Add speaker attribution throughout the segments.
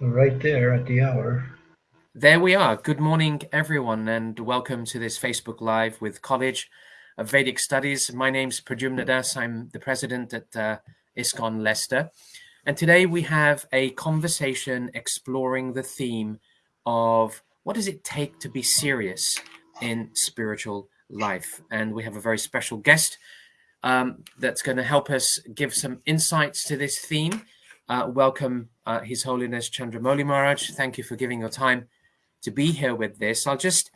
Speaker 1: right there at the hour.
Speaker 2: There we are. Good morning, everyone, and welcome to this Facebook Live with College of Vedic Studies. My name's Pradyumna Das. I'm the president at uh, ISKCON Leicester. And today we have a conversation exploring the theme of what does it take to be serious in spiritual life. And we have a very special guest um, that's going to help us give some insights to this theme. Uh, welcome, uh, His Holiness Chandramauli Maharaj. Thank you for giving your time to be here with this. I'll just,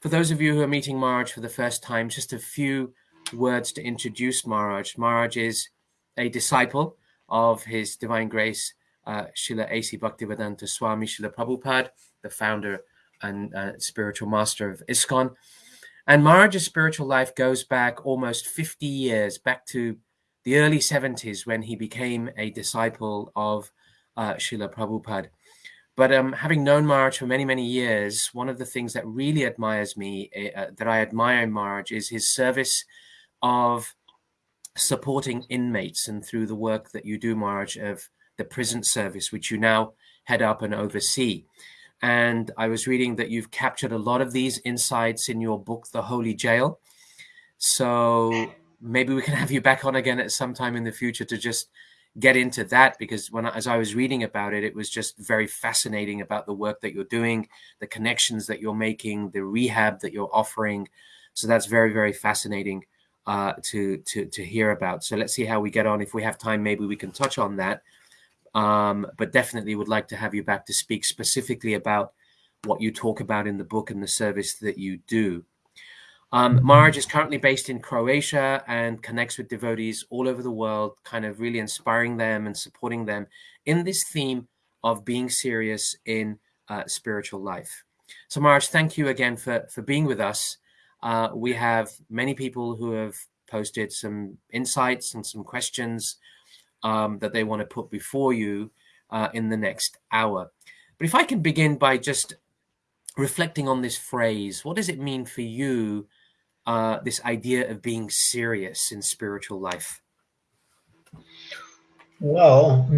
Speaker 2: for those of you who are meeting Maharaj for the first time, just a few words to introduce Maharaj. Maharaj is a disciple of His Divine Grace, uh, Srila A.C. Bhaktivedanta Swami Srila Prabhupada, the founder and uh, spiritual master of ISKCON. And Maharaj's spiritual life goes back almost 50 years, back to the early 70s when he became a disciple of uh, Srila Prabhupada. But um, having known Maharaj for many, many years, one of the things that really admires me, eh, uh, that I admire in Maharaj, is his service of supporting inmates and through the work that you do, Maharaj, of the prison service, which you now head up and oversee. And I was reading that you've captured a lot of these insights in your book, The Holy Jail. So maybe we can have you back on again at some time in the future to just get into that because when as I was reading about it, it was just very fascinating about the work that you're doing, the connections that you're making, the rehab that you're offering. So that's very very fascinating uh, to to to hear about. So let's see how we get on. If we have time, maybe we can touch on that. Um, but definitely would like to have you back to speak specifically about what you talk about in the book and the service that you do. Um, mm-hmm. Is currently based in Croatia and connects with devotees all over the world, kind of really inspiring them and supporting them in this theme of being serious in uh, spiritual life. So, Maharaj, thank you again for, for being with us. Uh, we have many people who have posted some insights and some questions um, that they want to put before you uh, in the next hour. But if I can begin by just reflecting on this phrase, what does it mean for you uh, this idea of being serious in spiritual life?
Speaker 1: Well,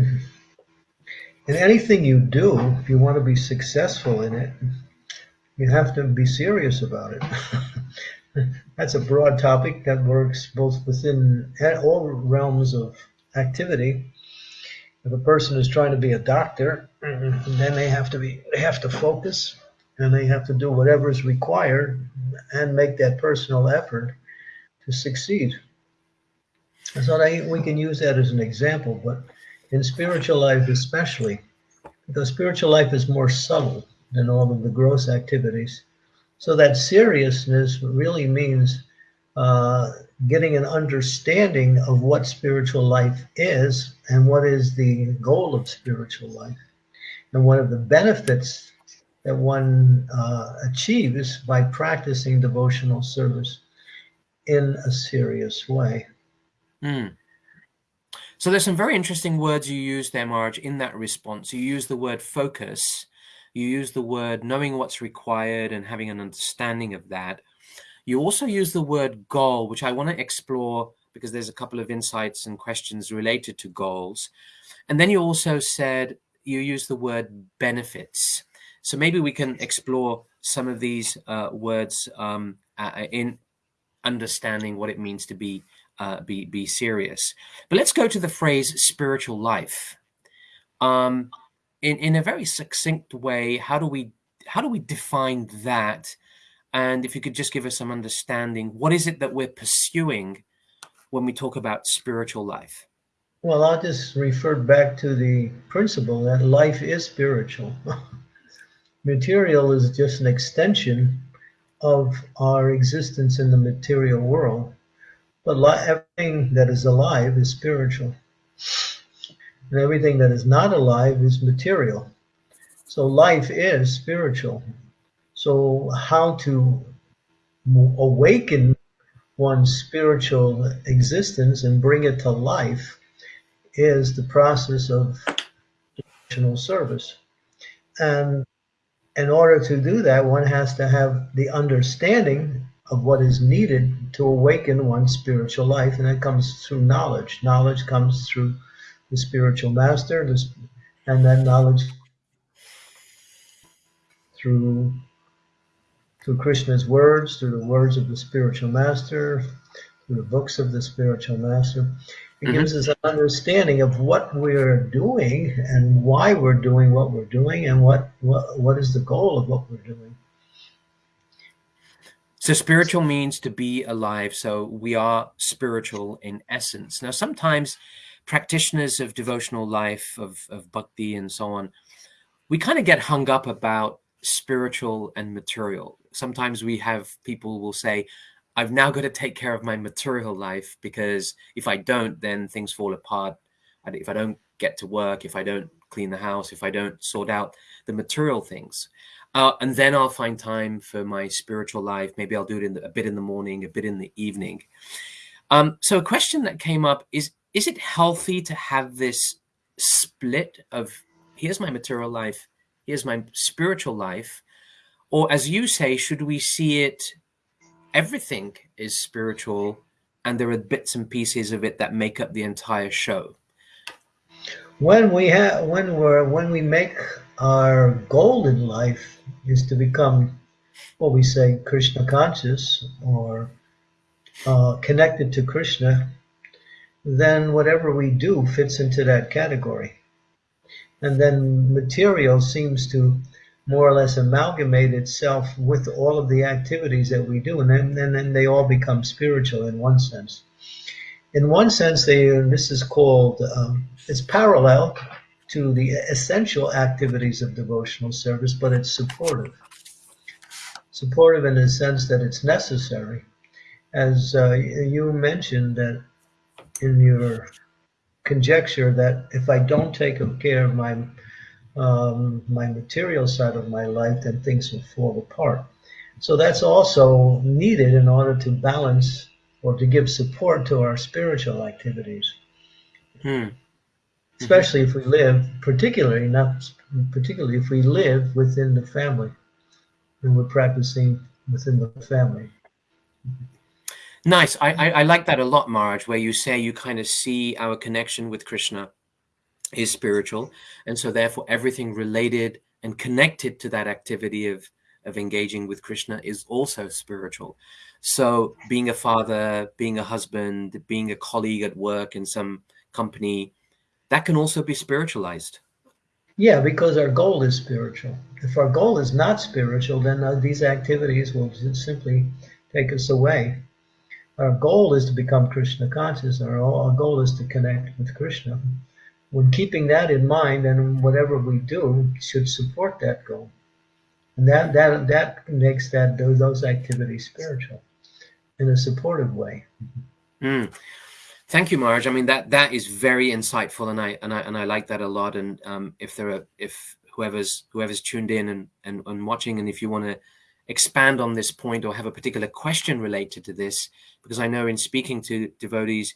Speaker 1: in anything you do, if you want to be successful in it, you have to be serious about it. That's a broad topic that works both within all realms of activity. If a person is trying to be a doctor, then they have to be they have to focus and they have to do whatever is required and make that personal effort to succeed. So I, we can use that as an example, but in spiritual life especially, because spiritual life is more subtle than all of the gross activities. So that seriousness really means uh, getting an understanding of what spiritual life is and what is the goal of spiritual life. And one of the benefits that one uh, achieves by practicing devotional service in a serious way.
Speaker 2: Mm. So there's some very interesting words you use there, Maharaj, in that response. You use the word focus, you use the word knowing what's required and having an understanding of that. You also use the word goal, which I want to explore because there's a couple of insights and questions related to goals. And then you also said you use the word benefits. So maybe we can explore some of these uh, words um, uh, in understanding what it means to be uh, be be serious. But let's go to the phrase spiritual life. Um, in in a very succinct way, how do we how do we define that? And if you could just give us some understanding, what is it that we're pursuing when we talk about spiritual life?
Speaker 1: Well, I'll just refer back to the principle that life is spiritual. Material is just an extension of our existence in the material world. But everything that is alive is spiritual. And everything that is not alive is material. So life is spiritual. So, how to awaken one's spiritual existence and bring it to life is the process of devotional service. And in order to do that, one has to have the understanding of what is needed to awaken one's spiritual life, and that comes through knowledge. Knowledge comes through the spiritual master, and that knowledge through through Krishna's words, through the words of the spiritual master, through the books of the spiritual master. It mm-hmm. gives us an understanding of what we're doing and why we're doing what we're doing and what, what, what is the goal of what we're doing.
Speaker 2: So spiritual means to be alive. So we are spiritual in essence. Now, sometimes practitioners of devotional life, of, of bhakti and so on, we kind of get hung up about spiritual and material. Sometimes we have people will say, I've now got to take care of my material life because if I don't, then things fall apart. If I don't get to work, if I don't clean the house, if I don't sort out the material things, uh, and then I'll find time for my spiritual life. Maybe I'll do it in the, a bit in the morning, a bit in the evening. Um, so a question that came up is, is it healthy to have this split of here's my material life, here's my spiritual life? Or as you say, should we see it, everything is spiritual and there are bits and pieces of it that make up the entire show?
Speaker 1: When we have, when we're, when we make our goal in life is to become what we say Krishna conscious or uh, connected to Krishna, then whatever we do fits into that category. And then material seems to more or less amalgamate itself with all of the activities that we do, and then, and then they all become spiritual in one sense. In one sense, they this is called um, it's parallel to the essential activities of devotional service, but it's supportive. Supportive in the sense that it's necessary. As uh, you mentioned that in your conjecture that if I don't take care of my um, my material side of my life, then things will fall apart. So that's also needed in order to balance or to give support to our spiritual activities. Hmm especially if we live, particularly not particularly if we live within the family and we're practicing within the family.
Speaker 2: Nice. I, I, I like that a lot, Maharaj, where you say you kind of see our connection with Krishna is spiritual. And so therefore everything related and connected to that activity of, of engaging with Krishna is also spiritual. So being a father, being a husband, being a colleague at work in some company, that can also be spiritualized.
Speaker 1: Yeah, because our goal is spiritual. If our goal is not spiritual, then uh, these activities will simply take us away. Our goal is to become Krishna conscious. Our, our goal is to connect with Krishna. When keeping that in mind, and whatever we do should support that goal, and that that that makes that those, those activities spiritual in a supportive way.
Speaker 2: Mm. Thank you, Maharaj. I mean that that is very insightful, and I and I and I like that a lot. And um, if there are if whoever's whoever's tuned in and, and and watching, and if you want to expand on this point or have a particular question related to this, because I know in speaking to devotees,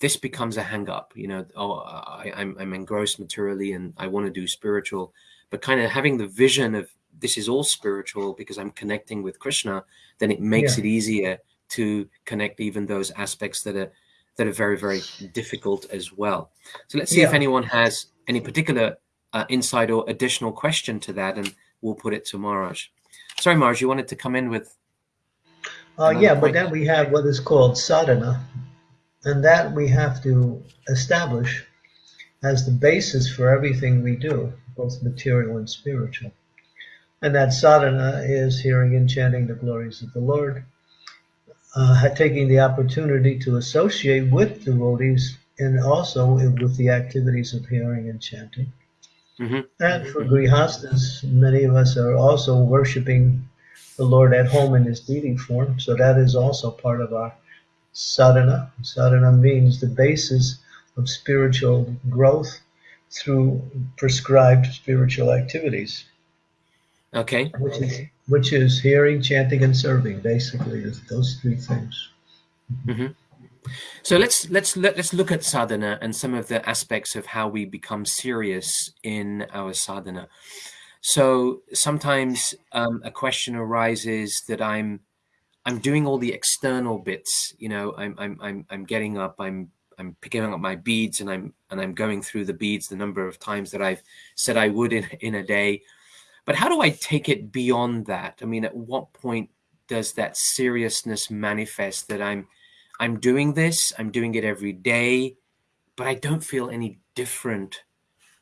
Speaker 2: this becomes a hang up. You know, oh, I, I'm I'm engrossed materially, and I want to do spiritual, but kind of having the vision of this is all spiritual because I'm connecting with Krishna, then it makes yeah. it easier to connect even those aspects that are that are very, very difficult as well. So let's see yeah. if anyone has any particular uh, insight or additional question to that, and we'll put it to Maharaj. Sorry, Maharaj, you wanted to come in with.
Speaker 1: Uh, yeah, point. but then we have what is called sadhana, and that we have to establish as the basis for everything we do, both material and spiritual. And that sadhana is hearing and chanting the glories of the Lord, uh, taking the opportunity to associate with devotees and also with the activities of hearing and chanting. Mm-hmm. And for grihastas, many of us are also worshiping the Lord at home in his deity form. So that is also part of our sadhana. Sadhana means the basis of spiritual growth through prescribed spiritual activities.
Speaker 2: Okay.
Speaker 1: Which is which is hearing, chanting, and serving. Basically, those three things.
Speaker 2: Mm-hmm. So let's let's let, let's look at sadhana and some of the aspects of how we become serious in our sadhana. So sometimes um, a question arises that I'm I'm doing all the external bits. You know, I'm I'm I'm I'm getting up. I'm I'm picking up my beads and I'm and I'm going through the beads the number of times that I've said I would in in a day but how do I take it beyond that? I mean, at what point does that seriousness manifest that I'm I'm doing this, I'm doing it every day, but I don't feel any different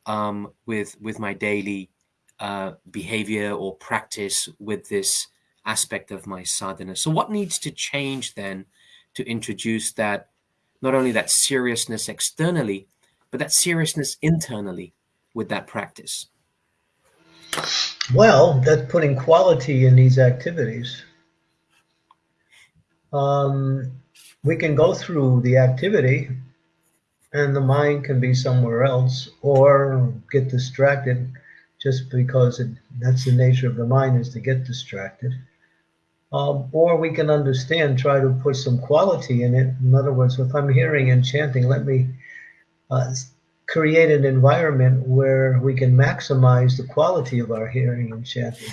Speaker 2: um, with with my daily uh, behavior or practice with this aspect of my sadhana. So what needs to change then to introduce that not only that seriousness externally, but that seriousness internally with that practice?
Speaker 1: Well, that's putting quality in these activities. Um, we can go through the activity and the mind can be somewhere else or get distracted just because it, that's the nature of the mind is to get distracted. Um, or we can understand, try to put some quality in it. In other words, if I'm hearing and chanting, let me uh, create an environment where we can maximize the quality of our hearing and chanting.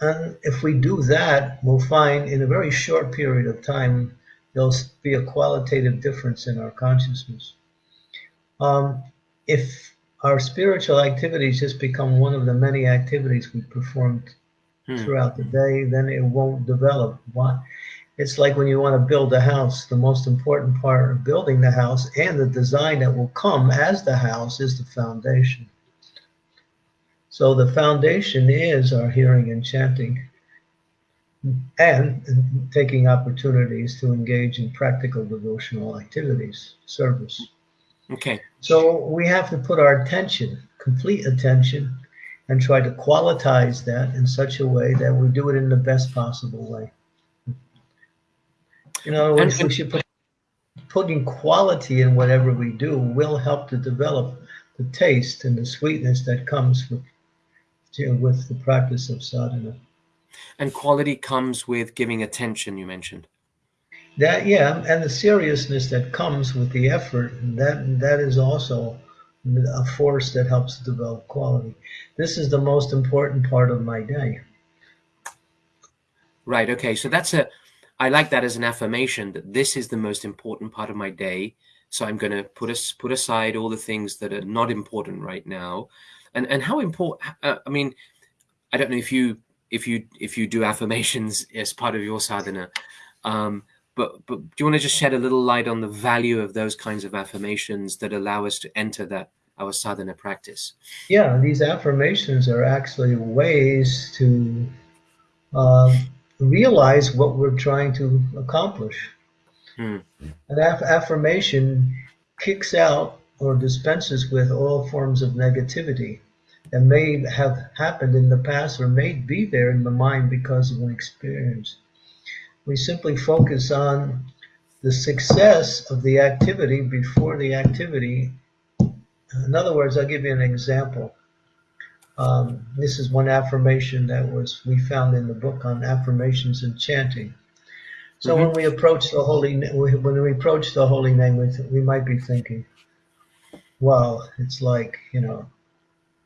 Speaker 1: And if we do that, we'll find in a very short period of time, there'll be a qualitative difference in our consciousness. Um, if our spiritual activities just become one of the many activities we perform hmm. throughout the day, then it won't develop. Why? It's like when you want to build a house, the most important part of building the house and the design that will come as the house is the foundation. So the foundation is our hearing and chanting and taking opportunities to engage in practical devotional activities, service.
Speaker 2: Okay.
Speaker 1: So we have to put our attention, complete attention, and try to qualitize that in such a way that we do it in the best possible way. You know, we, we should put putting quality in whatever we do will help to develop the taste and the sweetness that comes with with the practice of sadhana.
Speaker 2: And quality comes with giving attention, you mentioned.
Speaker 1: That yeah, and the seriousness that comes with the effort, that that is also a force that helps develop quality. This is the most important part of my day.
Speaker 2: Right. Okay. So that's a I like that as an affirmation that this is the most important part of my day. So I'm going to put us put aside all the things that are not important right now. And and how important? Uh, I mean, I don't know if you if you if you do affirmations as part of your sadhana, um, but but do you want to just shed a little light on the value of those kinds of affirmations that allow us to enter that our sadhana practice?
Speaker 1: Yeah, these affirmations are actually ways to. Um, realize what we're trying to accomplish. Hmm. An aff affirmation kicks out or dispenses with all forms of negativity that may have happened in the past or may be there in the mind because of an experience. We simply focus on the success of the activity before the activity. In other words, I'll give you an example. Um, this is one affirmation that was we found in the book on affirmations and chanting. So mm-hmm. when we approach the holy, when we approach the holy name, we might be thinking, "Well, it's like you know,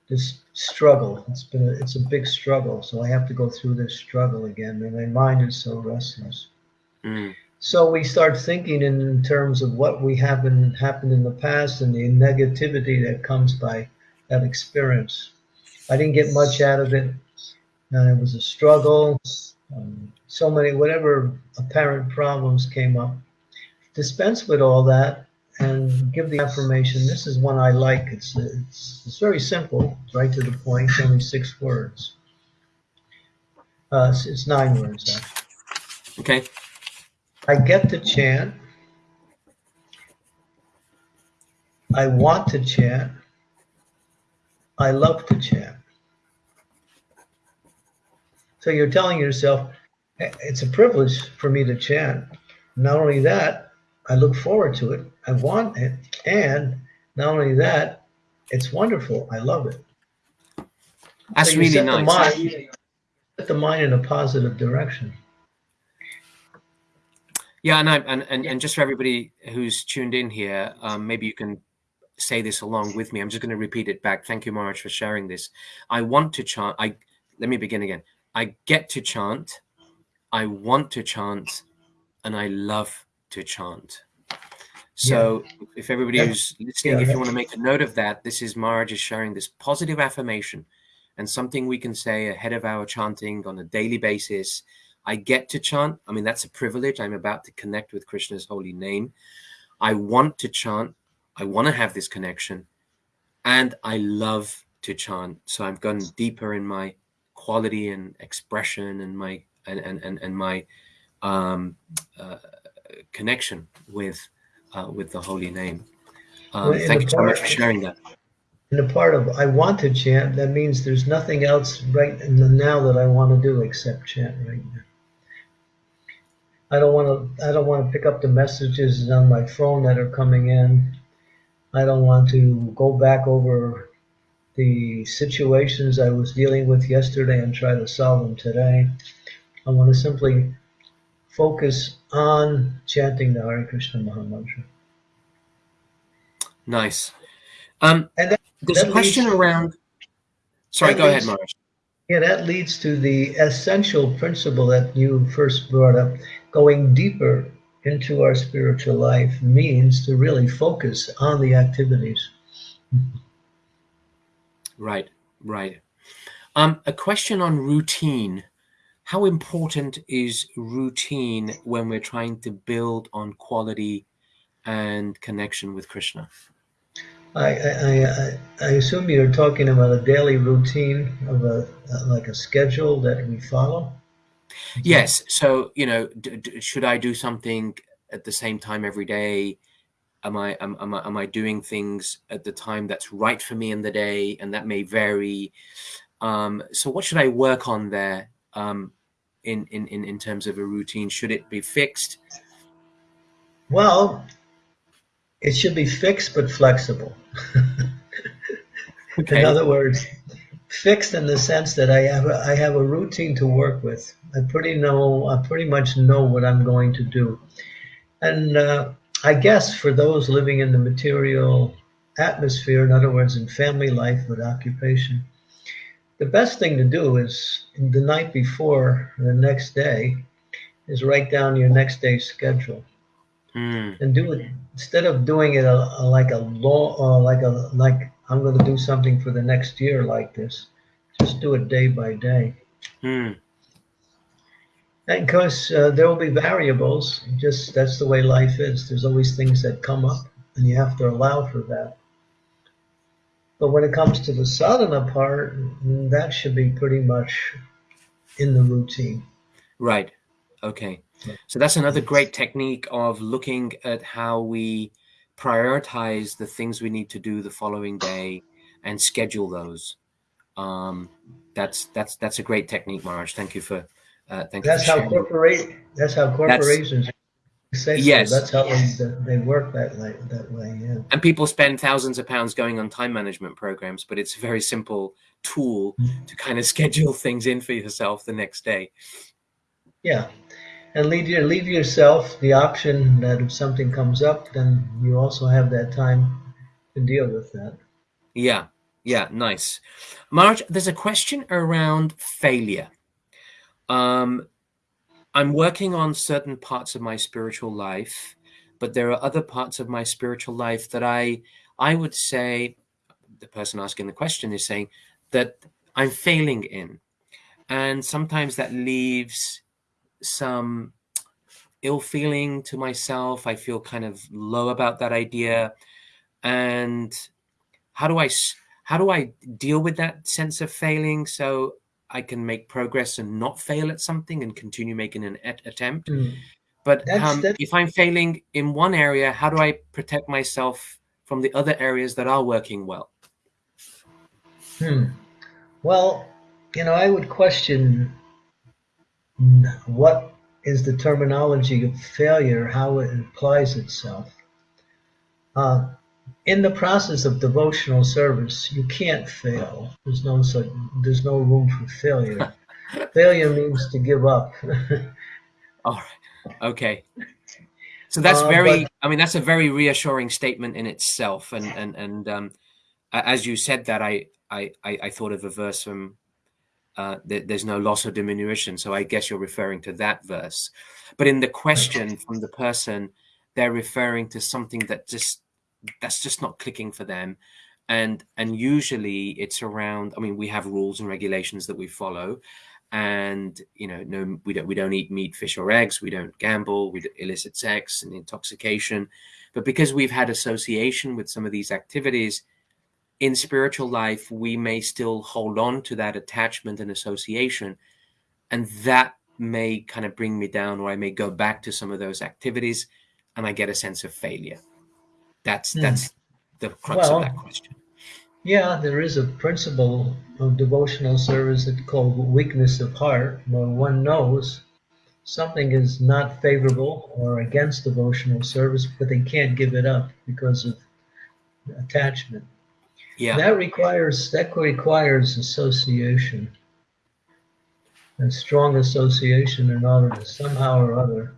Speaker 1: this struggle. It's been a, it's a big struggle, so I have to go through this struggle again, and my mind is so restless." Mm. So we start thinking in terms of what we happen happened in the past and the negativity that comes by that experience. I didn't get much out of it. And it was a struggle. Um, so many, whatever apparent problems came up. Dispense with all that and give the affirmation. This is one I like. It's, it's, it's very simple, right to the point, only six words. Uh, it's, it's nine words, actually.
Speaker 2: Okay.
Speaker 1: I get to chant. I want to chant. I love to chant. So you're telling yourself, it's a privilege for me to chant. Not only that, I look forward to it. I want it. And not only that, it's wonderful. I love it.
Speaker 2: That's so really nice. The mind,
Speaker 1: set the mind in a positive direction.
Speaker 2: Yeah, and, I, and and and just for everybody who's tuned in here, um, maybe you can say this along with me. I'm just going to repeat it back. Thank you, Maharaj, for sharing this. I want to chant. I let me begin again. I get to chant. I want to chant, and I love to chant. So, yeah. if everybody yeah. who's listening, yeah. if you want to make a note of that, this is Maharaj is sharing this positive affirmation and something we can say ahead of our chanting on a daily basis. I get to chant. I mean, that's a privilege. I'm about to connect with Krishna's holy name. I want to chant. I want to have this connection. And I love to chant. So I've gone deeper in my quality and expression and my and and and, and my um, uh, connection with uh, with the holy name. Um,
Speaker 1: Well,
Speaker 2: thank you so much for sharing that.
Speaker 1: In the part of I want to chant, that means there's nothing else right in the now that I want to do except chant right now. I don't want to. I don't want to pick up the messages on my phone that are coming in. I don't want to go back over the situations I was dealing with yesterday and try to solve them today. I want to simply focus on chanting the Hare Krishna Maha Mantra.
Speaker 2: Nice. Um,
Speaker 1: And that-
Speaker 2: there's a question
Speaker 1: leads-
Speaker 2: around. Sorry,
Speaker 1: that
Speaker 2: go ahead,
Speaker 1: leads-
Speaker 2: Maharaj.
Speaker 1: Yeah, that leads to the essential principle that you first brought up. Going deeper into our spiritual life means to really focus on the activities.
Speaker 2: Right, right. Um, a question on routine. How important is routine when we're trying to build on quality and connection with Krishna?
Speaker 1: I, I, I, I assume you're talking about a daily routine of a like a schedule that we follow.
Speaker 2: Yes. So, you know, d- d- should I do something at the same time every day? Am I, am, am I am I doing things at the time that's right for me in the day, and that may vary. Um, so, what should I work on there um, in, in in in terms of a routine? Should it be fixed?
Speaker 1: Well, it should be fixed but flexible. In other words, fixed in the sense that I have a, I have a routine to work with. I pretty know I pretty much know what I'm going to do, and uh, I guess for those living in the material atmosphere, in other words, in family life with occupation, the best thing to do is the night before the next day is write down your next day's schedule
Speaker 2: Mm,
Speaker 1: and do it instead of doing it a, a, like a law or like a like I'm going to do something for the next year like this. Just do it day by day.
Speaker 2: mm,
Speaker 1: And because uh, there will be variables, just that's the way life is. There's always things that come up, and you have to allow for that. But when it comes to the sadhana part, that should be pretty much in the routine.
Speaker 2: right. Okay. So that's another great technique of looking at how we prioritize the things we need to do the following day and schedule those. Um, that's that's that's a great technique, Maharaj. Thank you for uh,
Speaker 1: That's how corporate. That's how corporations say. so.
Speaker 2: Yes.
Speaker 1: That's how they, they work that way. That way. Yeah.
Speaker 2: and people spend thousands of pounds going on time management programs, but it's a very simple tool to kind of schedule things in for yourself the next day.
Speaker 1: Yeah, and leave your leave yourself the option that if something comes up, then you also have that time to deal with that.
Speaker 2: Yeah, yeah, nice. Maharaj, there's a question around failure. Um, I'm working on certain parts of my spiritual life, but there are other parts of my spiritual life that I I would say the person asking the question is saying that I'm failing in. And sometimes that leaves some ill feeling to myself. I feel kind of low about that idea. And how do I, how do I deal with that sense of failing so I can make progress and not fail at something and continue making an at- attempt? But
Speaker 1: That's-
Speaker 2: um,
Speaker 1: that's-
Speaker 2: if I'm failing in one area, how do I protect myself from the other areas that are working well?
Speaker 1: Hmm. Well, you know, I would question what is the terminology of failure, how it applies itself. Uh, in the process of devotional service, you can't fail. There's no such, there's no room for failure. failure means to give up.
Speaker 2: All right. Okay. So that's
Speaker 1: Uh,
Speaker 2: very.
Speaker 1: but-
Speaker 2: I mean, that's a very reassuring statement in itself. And and and um, as you said that, I I I, thought of a verse from. Uh, that there's no loss or diminution. So I guess you're referring to that verse. But in the question from the person, they're referring to something that just that's just not clicking for them, and and usually it's around i mean we have rules and regulations that we follow. And you know no we don't we don't eat meat fish or eggs. We don't gamble. We illicit sex and intoxication. But because we've had association with some of these activities in spiritual life we may still hold on to that attachment and association. And that may kind of bring me down or i may go back to some of those activities and i get a sense of failure that's
Speaker 1: Hmm.
Speaker 2: that's the crux
Speaker 1: Well,
Speaker 2: of that question
Speaker 1: Yeah, there is a principle of devotional service that's called weakness of heart, where one knows something is not favorable or against devotional service, but they can't give it up because of attachment.
Speaker 2: yeah
Speaker 1: That requires that requires association, a strong association in order to somehow or other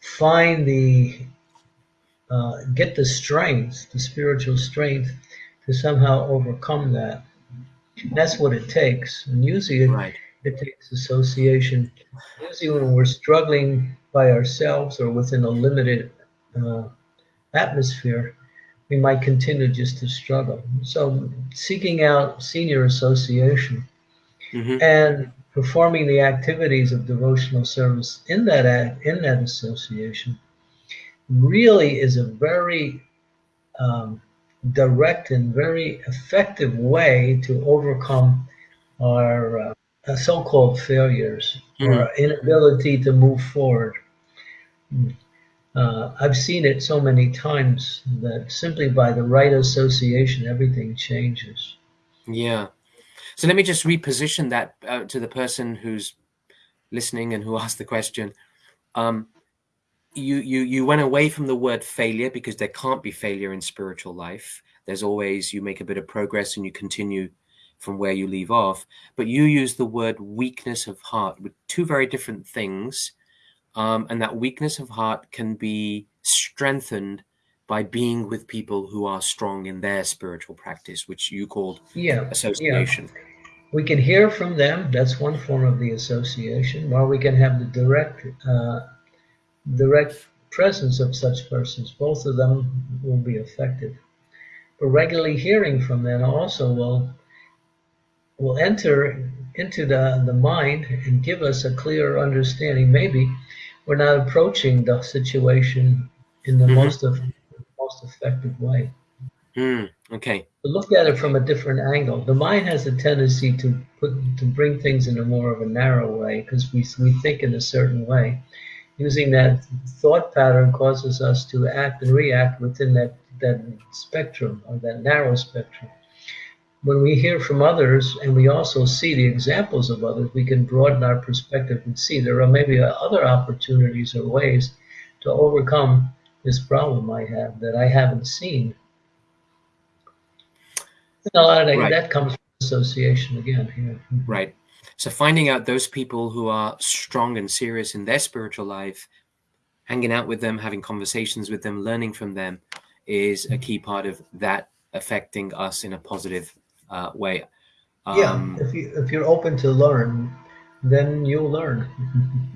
Speaker 1: find the uh, get the strength, the spiritual strength, to somehow overcome that. That's what it takes, and usually it,
Speaker 2: right
Speaker 1: it takes association. Usually, when we're struggling by ourselves or within a limited uh, atmosphere, we might continue just to struggle. So, seeking out senior association
Speaker 2: hmm
Speaker 1: and performing the activities of devotional service in that in that association really is a very um, direct and very effective way to overcome our uh, so-called failures or
Speaker 2: Mhm.
Speaker 1: our inability to move forward. Uh, I've seen it so many times that simply by the right association, everything changes.
Speaker 2: Yeah. So let me just reposition that uh, to the person who's listening and who asked the question. Um, you you you went away from the word failure because there can't be failure in spiritual life. There's always you make a bit of progress and you continue from where you leave off. But you use the word weakness of heart with two very different things. Um, and that weakness of heart can be strengthened by being with people who are strong in their spiritual practice, which you called
Speaker 1: Yeah, yeah.
Speaker 2: association.
Speaker 1: We can hear from them. That's one form of the association. Or we can have the direct, uh, direct presence of such persons. Both of them will be effective. But regularly hearing from them also will will enter into the, the mind and give us a clearer understanding. Maybe we're not approaching the situation in the
Speaker 2: Mhm.
Speaker 1: most of most effective way.
Speaker 2: Mm, okay.
Speaker 1: But look at it from a different angle. The mind has a tendency to put to bring things in a more of a narrow way because we we think in a certain way. Using that thought pattern causes us to act and react within that that spectrum or that narrow spectrum. When we hear from others and we also see the examples of others, we can broaden our perspective and see there are maybe other opportunities or ways to overcome this problem I have that I haven't seen. And a lot of that,
Speaker 2: Right.
Speaker 1: that comes from association again here.
Speaker 2: Right. So finding out those people who are strong and serious in their spiritual life, hanging out with them, having conversations with them, learning from them is a key part of that affecting us in a positive uh, way.
Speaker 1: yeah,
Speaker 2: Um,
Speaker 1: if you if you're open to learn, then you'll learn.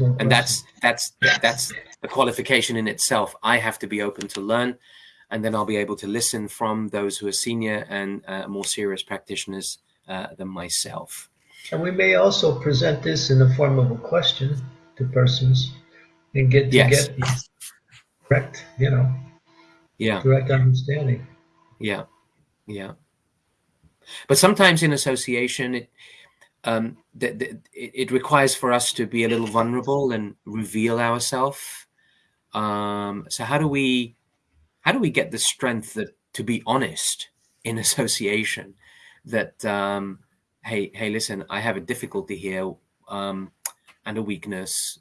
Speaker 1: No
Speaker 2: and that's that's that's a qualification in itself. I have to be open to learn, and then I'll be able to listen from those who are senior and uh, more serious practitioners uh, than myself.
Speaker 1: And we may also present this in the form of a question to persons and get to
Speaker 2: Yes.
Speaker 1: get direct, you know,
Speaker 2: Yeah.
Speaker 1: direct understanding.
Speaker 2: Yeah, yeah. But sometimes in association, it um, that it requires for us to be a little vulnerable and reveal ourselves. Um, so how do we how do we get the strength that to be honest in association? That um, hey hey listen, I have a difficulty here um, and a weakness.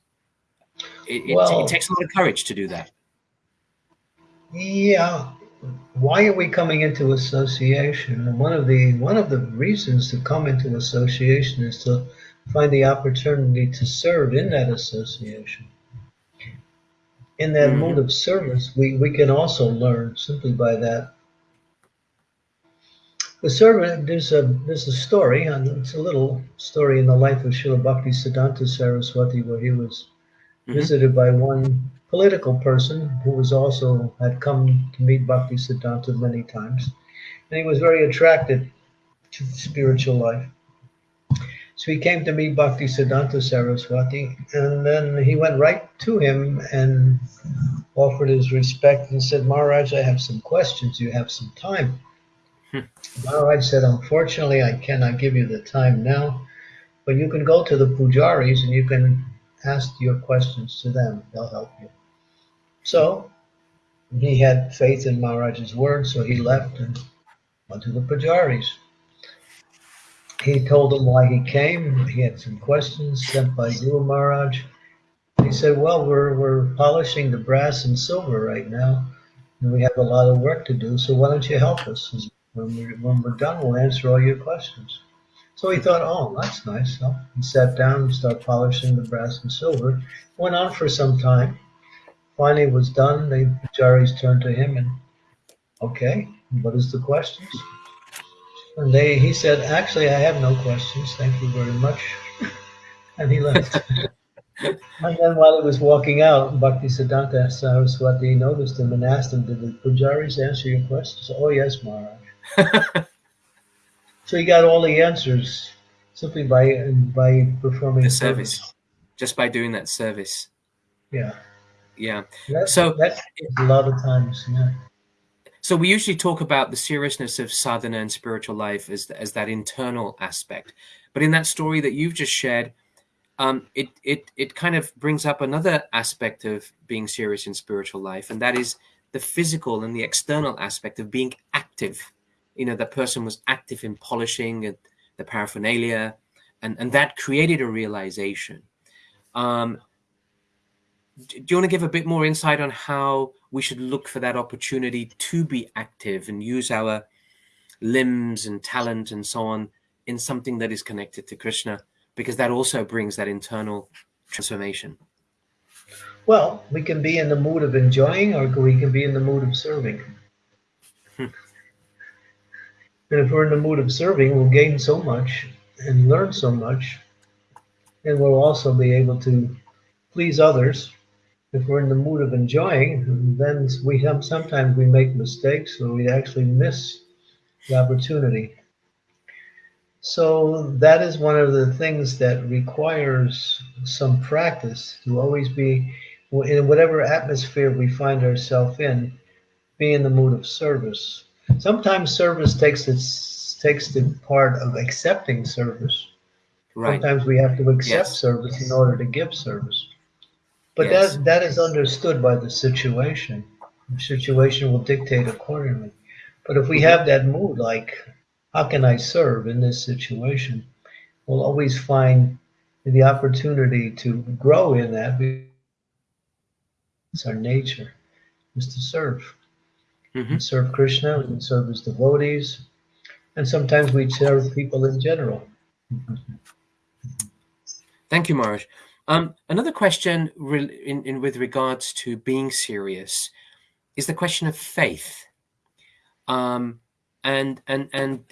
Speaker 2: It, it,
Speaker 1: Well-
Speaker 2: it takes a lot of courage to do that.
Speaker 1: Yeah. Why are we coming into association? And one of the one of the reasons to come into association is to find the opportunity to serve in that association. In that
Speaker 2: Mhm.
Speaker 1: mode of service, we, we can also learn simply by that. The servant, there's a there's a story, and it's a little story in the life of Srila Bhakti Siddhanta Saraswati, where he was
Speaker 2: Mhm.
Speaker 1: visited by one political person who was also had come to meet Bhakti Siddhanta many times. and he was very attracted to spiritual life. So he came to meet Bhakti Siddhanta Saraswati, and then he went right to him and offered his respect and said, Maharaj, I have some questions. You have some time. Maharaj said, Unfortunately, I cannot give you the time now, but you can go to the pujaris and you can ask your questions to them. They'll help you. So he had faith in Maharaj's word, so he left and went to the pujaris he told them why he came. He had some questions sent by Guru Maharaj. He said, well, we're, we're polishing the brass and silver right now, and we have a lot of work to do, so why don't you help us? When we're, when we're done, we'll answer all your questions. So he thought, oh, that's nice. So he sat down and started polishing the brass and silver. Went on for some time. Finally, it was done. The pujaris turned to him and, okay, what is the questions? And they, he said, actually, I have no questions. Thank you very much. and he left. and then while he was walking out, Bhakti Siddhanta Saraswati noticed him and asked him, did the pujaris answer your questions? Oh, yes, Maharaj. So he got all the answers simply by by performing
Speaker 2: the service. service. Just by doing that service.
Speaker 1: Yeah.
Speaker 2: Yeah.
Speaker 1: So that's a lot of times. Yeah.
Speaker 2: So we usually talk about the seriousness of sadhana and spiritual life as, as that internal aspect. But in that story that you've just shared, um, it, it, it kind of brings up another aspect of being serious in spiritual life, and that is the physical and the external aspect of being active. You know, the person was active in polishing the paraphernalia, and, and that created a realization. Um, do you want to give a bit more insight on how we should look for that opportunity to be active and use our limbs and talent and so on in something that is connected to Krishna, because that also brings that internal transformation.
Speaker 1: Well, we can be in the mood of enjoying or we can be in the mood of serving. And if we're in the mood of serving, we'll gain so much and learn so much. And we'll also be able to please others if we're in the mood of enjoying, then we have sometimes we make mistakes or we actually miss the opportunity. So that is one of the things that requires some practice to always be in whatever atmosphere we find ourselves in, be in the mood of service. Sometimes service takes its takes the part of accepting service. Right. Sometimes we have to accept yes. service in order to give service. But yes. that that is understood by the situation. The situation will dictate accordingly. But if we have that mood, like, how can I serve in this situation? We'll always find the opportunity to grow in that. It's our nature, is to serve. Mm-hmm. serve Krishna, we can serve his devotees, and sometimes we serve people in general.
Speaker 2: Thank you, Maharaj. Um, another question in, in, with regards to being serious is the question of faith. Um, and, and, and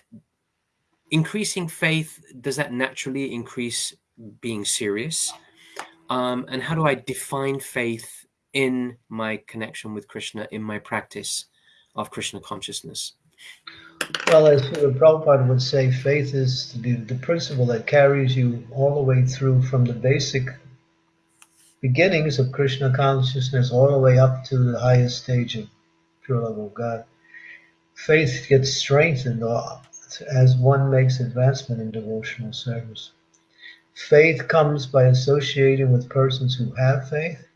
Speaker 2: increasing faith, does that naturally increase being serious? Um, and how do I define faith in my connection with Krishna, in my practice of Krishna consciousness?
Speaker 1: Well, as Prabhupada would say, faith is the, the principle that carries you all the way through from the basic beginnings of Krishna consciousness all the way up to the highest stage of pure love of God. Faith gets strengthened as one makes advancement in devotional service. Faith comes by associating with persons who have faith.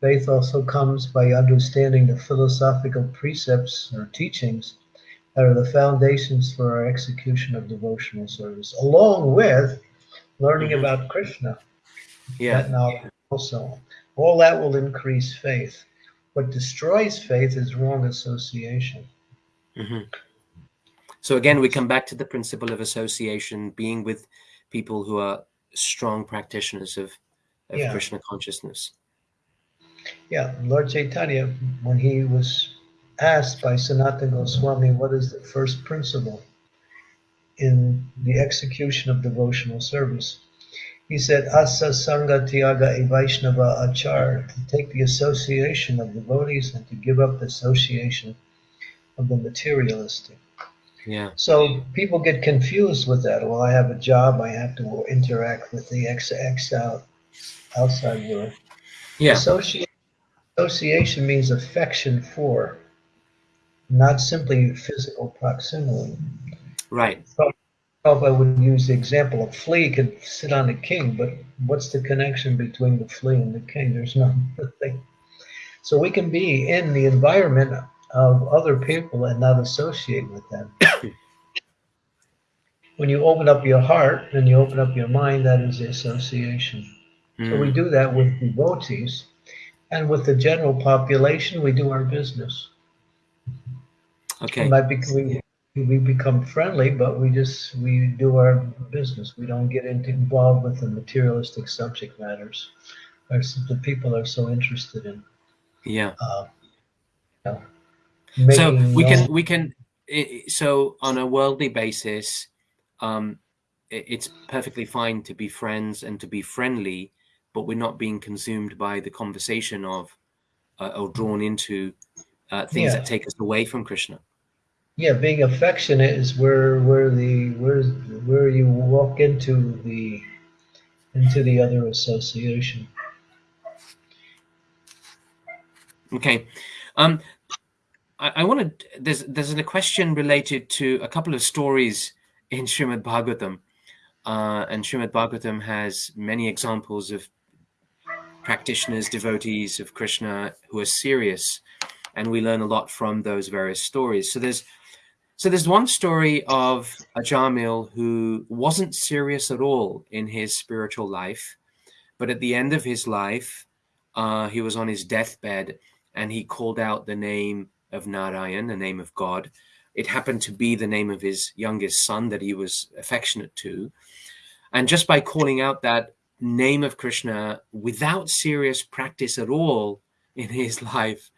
Speaker 1: Faith also comes by understanding the philosophical precepts or teachings that are the foundations for our execution of devotional service, along with learning mm-hmm. about Krishna.
Speaker 2: Yeah.
Speaker 1: That also. All that will increase faith. What destroys faith is wrong association.
Speaker 2: Mm-hmm. So again, we come back to the principle of association, being with people who are strong practitioners of, of yeah. Krishna consciousness.
Speaker 1: Yeah, Lord Chaitanya, when he was asked by Sanatana Goswami, what is the first principle in the execution of devotional service? He said, Asa Sangha Tyaga Vaishnava Achar, to take the association of devotees and to give up the association of the materialistic.
Speaker 2: Yeah.
Speaker 1: So people get confused with that. Well, I have a job. I have to interact with the ex, ex out, outside world.
Speaker 2: Yeah.
Speaker 1: Association, association means affection for, not simply physical proximity.
Speaker 2: Right.
Speaker 1: I would use the example of flea could sit on a king, but what's the connection between the flea and the king? There's nothing. So we can be in the environment of other people and not associate with them. when you open up your heart and you open up your mind, that is the association. Mm. So we hmm. do that with devotees. And with the general population, we do our business.
Speaker 2: Okay.
Speaker 1: We, we become friendly, but we just we do our business. We don't get into involved with the materialistic subject matters, or the people are so interested in.
Speaker 2: Yeah.
Speaker 1: Uh,
Speaker 2: you know, so we can we can so on a worldly basis, um, it's perfectly fine to be friends and to be friendly, but we're not being consumed by the conversation of uh, or drawn into uh, things yeah. that take us away from Krishna
Speaker 1: yeah, being affectionate is where where the where where you walk into the into the other association.
Speaker 2: Okay, um, I, I want to. There's there's a question related to a couple of stories in Srimad Bhagavatam, uh, and Srimad Bhagavatam has many examples of practitioners, devotees of Krishna who are serious, and we learn a lot from those various stories. So there's so there's one story of Ajamil who wasn't serious at all in his spiritual life, but at the end of his life, uh, he was on his deathbed and he called out the name of Narayan, the name of God. It happened to be the name of his youngest son that he was affectionate to. And just by calling out that name of Krishna without serious practice at all in his life,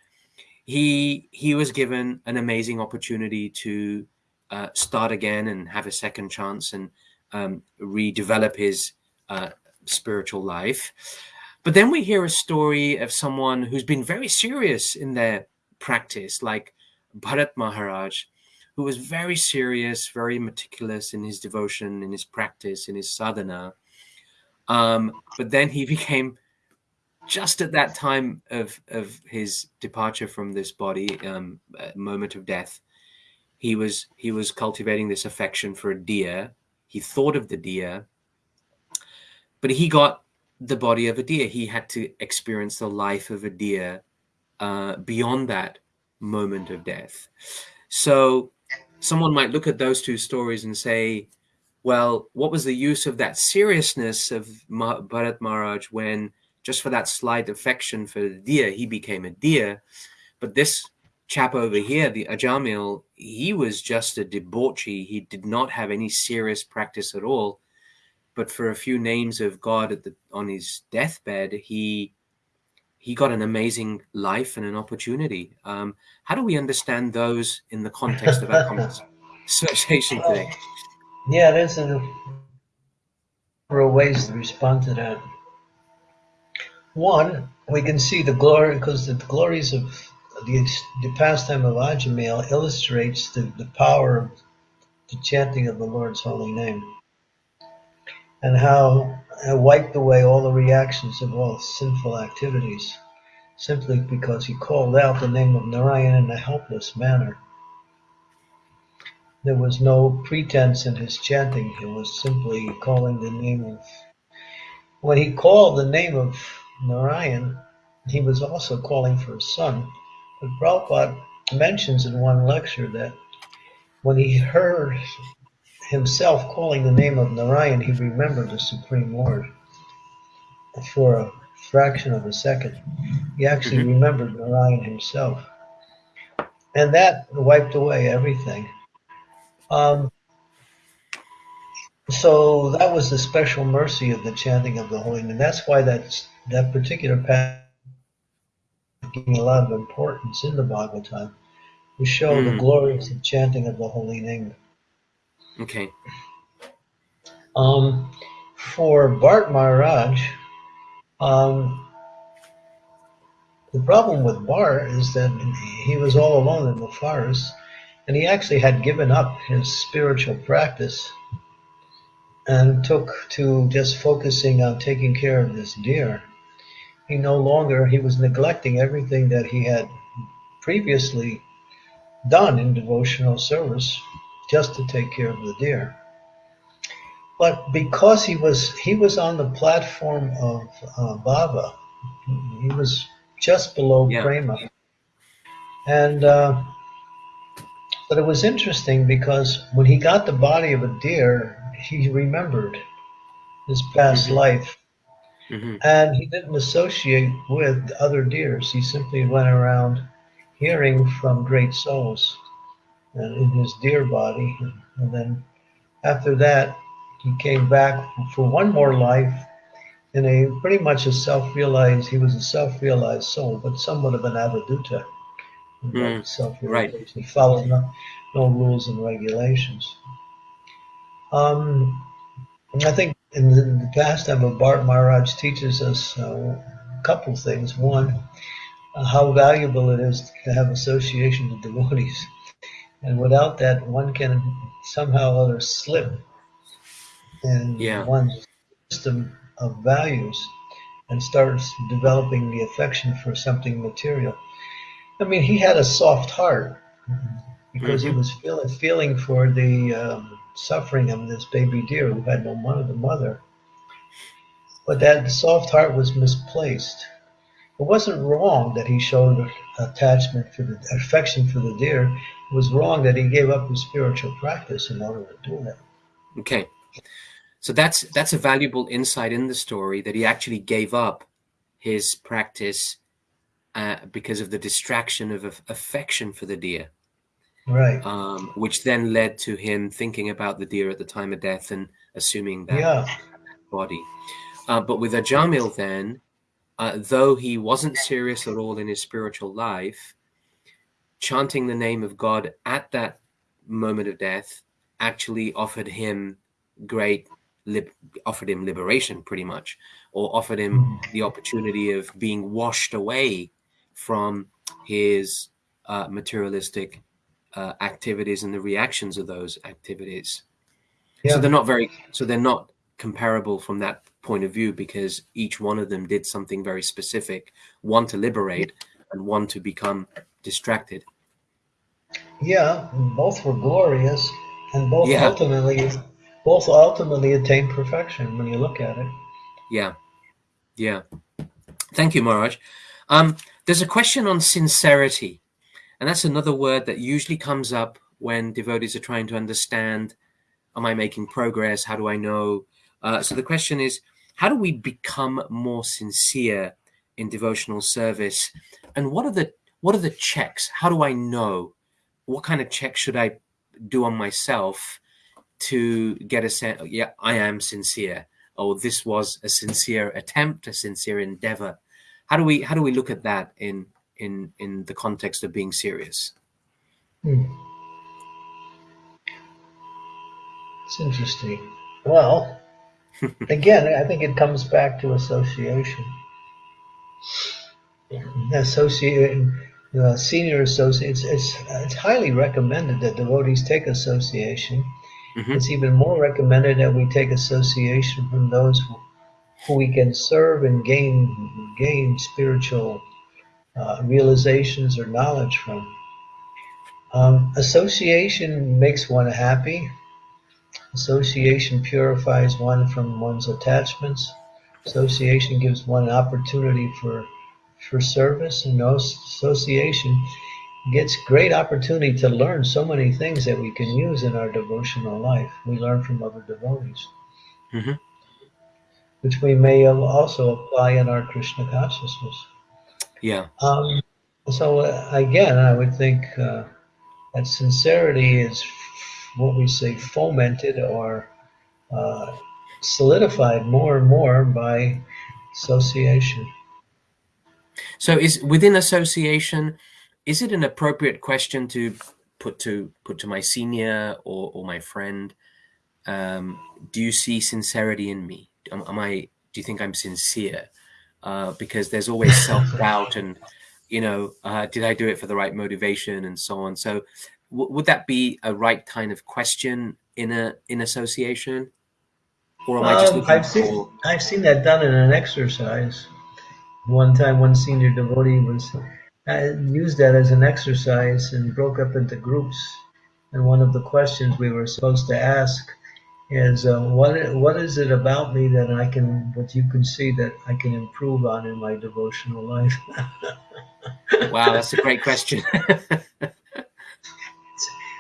Speaker 2: he he was given an amazing opportunity to uh, start again and have a second chance and um, redevelop his uh, spiritual life. But then we hear a story of someone who's been very serious in their practice, like Bharat Maharaj, who was very serious, very meticulous in his devotion, in his practice, in his sadhana. Um, but then he became just at that time of of his departure from this body, um, moment of death, he was he was cultivating this affection for a deer. He thought of the deer, but he got the body of a deer. He had to experience the life of a deer uh, beyond that moment of death. So someone might look at those two stories and say, well, what was the use of that seriousness of Bharat Maharaj when just for that slight affection for the deer, he became a deer. But this chap over here, the Ajamil, he was just a debauchee. He did not have any serious practice at all. But for a few names of God at the, on his deathbed, he he got an amazing life and an opportunity. Um, how do we understand those in the context of our conversation today?
Speaker 1: Yeah, there's a number of ways to respond to that. One, we can see the glory because the glories of the, the pastime of Ajamil illustrates the, the power of the chanting of the Lord's holy name and how it wiped away all the reactions of all sinful activities simply because he called out the name of Narayan in a helpless manner. There was no pretense in his chanting, he was simply calling the name of. When he called the name of Narayan, he was also calling for his son. But Prabhupada mentions in one lecture that when he heard himself calling the name of Narayan, he remembered the Supreme Lord for a fraction of a second. He actually mm-hmm. remembered Narayan himself. And that wiped away everything. Um, so that was the special mercy of the chanting of the holy name. That's why that's that particular passage giving a lot of importance in the Bhagavatam to show mm. the hmm. glorious chanting of the holy name.
Speaker 2: Okay.
Speaker 1: Um, for Bharat Maharaj, um, the problem with Bharat is that he was all alone in the forest, and he actually had given up his spiritual practice and took to just focusing on taking care of this deer. He no longer, he was neglecting everything that he had previously done in devotional service just to take care of the deer. But because he was he was on the platform of uh, bhava, he was just below yeah. Prema, and uh, but it was interesting because when he got the body of a deer, he remembered his past mm-hmm. life. Mm-hmm. And he didn't associate with other deers. He simply went around hearing from great souls in his deer body. And then after that, he came back for one more life in a pretty much a self-realized, he was a self-realized soul, but somewhat of an avadhuta.
Speaker 2: Mm, self-realization. Right.
Speaker 1: He followed no, no rules and regulations. Um, I think in the, in the pastime of Bharat Maharaj teaches us uh, a couple things. One, uh, how valuable it is to have association with devotees. And without that, one can somehow or other slip in yeah. one's system of values and starts developing the affection for something material. I mean, he had a soft heart because mm-hmm. he was feeling feeling for the um, suffering of this baby deer who had no mother, the mother. But that soft heart was misplaced. It wasn't wrong that he showed attachment for the affection for the deer. It was wrong that he gave up his spiritual practice in order to do that.
Speaker 2: Okay, so that's that's a valuable insight in the story that he actually gave up his practice uh, because of the distraction of affection for the deer
Speaker 1: right?
Speaker 2: Um, which then led to him thinking about the deer at the time of death and assuming that
Speaker 1: yeah.
Speaker 2: body. Uh, but with Ajamil, then, uh, though he wasn't serious at all in his spiritual life, chanting the name of God at that moment of death actually offered him great offered him liberation pretty much or offered him mm-hmm. the opportunity of being washed away from his uh, materialistic uh, activities and the reactions of those activities. Yeah. So they're not very, so they're not comparable from that point of view because each one of them did something very specific, one to liberate and one to become distracted.
Speaker 1: Yeah, both were glorious and both yeah. ultimately both ultimately attained perfection when you look at it.
Speaker 2: Yeah. Yeah. Thank you, Maharaj. Um, there's a question on sincerity. And that's another word that usually comes up when devotees are trying to understand am I making progress? How do I know? Uh, so the question is, how do we become more sincere in devotional service? And what are the what are the checks? How do I know? What kind of check should I do on myself to get a sense? Yeah, I am sincere. Oh, this was a sincere attempt, a sincere endeavor. How do we how do we look at that in in in the context of being serious.
Speaker 1: Hmm. It's interesting. Well, again, I think it comes back to association. Associate, uh, senior associates. It's, it's highly recommended that devotees take association. Mm-hmm. It's even more recommended that we take association from those who we can serve and gain gain spiritual uh, realizations or knowledge from. Um, association makes one happy. Association purifies one from one's attachments. Association gives one an opportunity for for service, and association gets great opportunity to learn so many things that we can use in our devotional life. We learn from other devotees, mm-hmm. Which we may also apply in our Krishna consciousness.
Speaker 2: Yeah.
Speaker 1: Um, so uh, again, I would think uh, that sincerity is what we say fomented or uh, solidified more and more by association.
Speaker 2: So, is within association, is it an appropriate question to put to put to my senior or, or my friend? Um, do you see sincerity in me? Am, am I? Do you think I'm sincere? uh, because there's always self doubt and you know uh, did I do it for the right motivation and so on. So would that be a right kind of question in a in association?
Speaker 1: Or am um, I just um, I've seen, I've seen that done in an exercise. One time, one senior devotee was uh, used that as an exercise and broke up into groups. And one of the questions we were supposed to ask is, uh, what what is it about me that I can, what you can see that I can improve on in my devotional life?
Speaker 2: wow, that's a great question.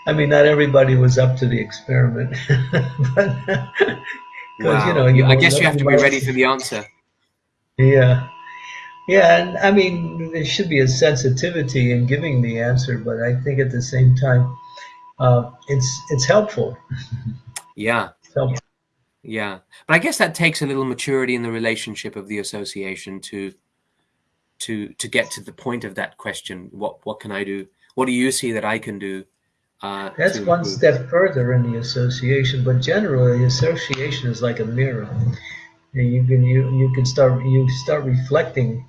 Speaker 1: I mean, not everybody was up to the experiment, but
Speaker 2: wow. you know, you I guess you have to be ready for the answer.
Speaker 1: Yeah, yeah, and I mean, there should be a sensitivity in giving the answer, but I think at the same time, uh, it's it's helpful.
Speaker 2: Yeah. Helpful. Yeah, but I guess that takes a little maturity in the relationship of the association to to to get to the point of that question. What what can I do? What do you see that I can do?
Speaker 1: Uh, That's one step further in the association, but generally, the association is like a mirror. You can you you can start you start reflecting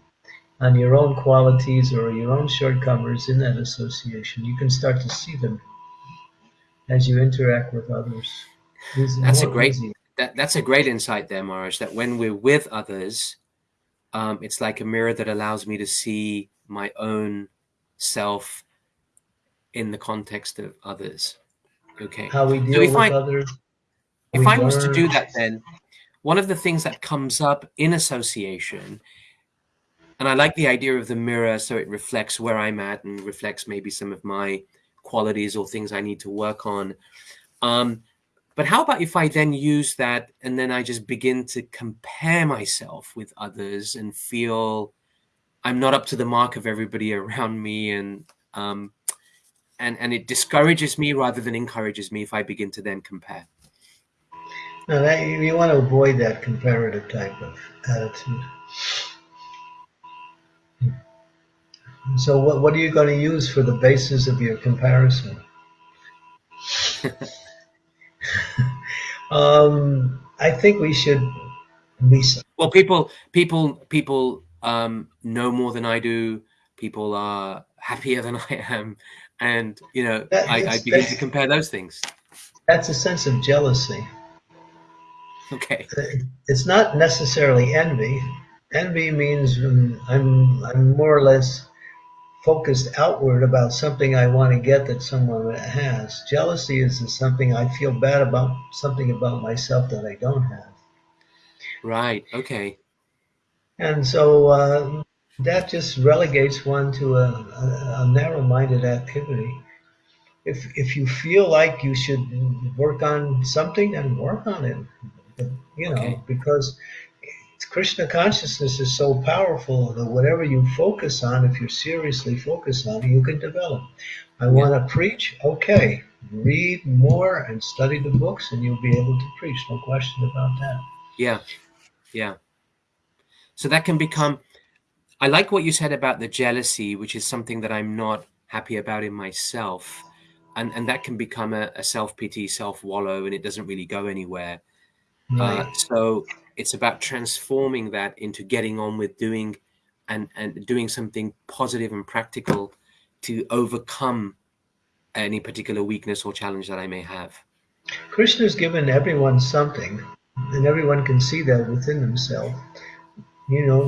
Speaker 1: on your own qualities or your own shortcomings in that association. You can start to see them as you interact with others.
Speaker 2: That's a great that, that's a great insight there, Maharaj. That when we're with others, um, it's like a mirror that allows me to see my own self in the context of others. Okay.
Speaker 1: How we deal so with I, others.
Speaker 2: If I learn. was to do that, then one of the things that comes up in association, and I like the idea of the mirror, so it reflects where I'm at and reflects maybe some of my qualities or things I need to work on. Um, but how about if I then use that and then I just begin to compare myself with others and feel I'm not up to the mark of everybody around me and um, and and it discourages me rather than encourages me if I begin to then compare.
Speaker 1: No, that, you want to avoid that comparative type of attitude. So, what what are you going to use for the basis of your comparison? um, I think we should be.
Speaker 2: Well, people, people, people um, know more than I do. People are happier than I am and you know I, I begin to compare those things.
Speaker 1: That's a sense of jealousy.
Speaker 2: Okay.
Speaker 1: It's not necessarily envy. Envy means I'm I'm more or less focused outward about something I want to get that someone has. Jealousy is something I feel bad about something about myself that I don't have.
Speaker 2: Right. Okay.
Speaker 1: And so uh, that just relegates one to a, a, a narrow-minded activity. If if you feel like you should work on something, then work on it. You know, okay. because Krishna consciousness is so powerful that whatever you focus on, if you're seriously focused on it, you can develop. I yeah. want to preach. Okay, read more and study the books, and you'll be able to preach. No question about that.
Speaker 2: Yeah, yeah. So that can become I like what you said about the jealousy, which is something that I'm not happy about in myself. And, and that can become a, a self pity, self wallow, and it doesn't really go anywhere. Right. Uh, so it's about transforming that into getting on with doing and, and doing something positive and practical to overcome any particular weakness or challenge that I may have.
Speaker 1: Krishna's given everyone something, and everyone can see that within themselves you know,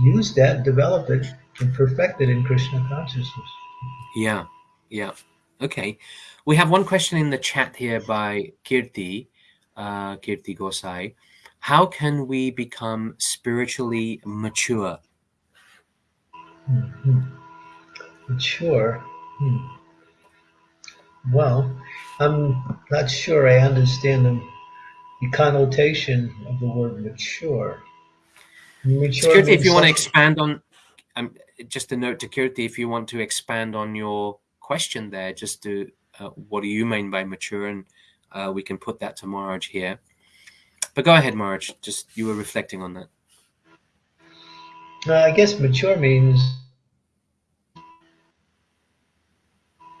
Speaker 1: use that, develop it, and perfect it in Krishna consciousness.
Speaker 2: Yeah, yeah. Okay. We have one question in the chat here by Kirti, uh, Kirti Gosai. How can we become spiritually mature?
Speaker 1: Mm-hmm. Mature. Hmm. Well, I'm not sure I understand the, the connotation of the word mature.
Speaker 2: Security, if you want to expand on, um, just a note to Kirti, if you want to expand on your question there, just to uh, what do you mean by mature, and uh, we can put that to Maharaj here. But go ahead, Maharaj. Just you were reflecting on that.
Speaker 1: Uh, I guess mature means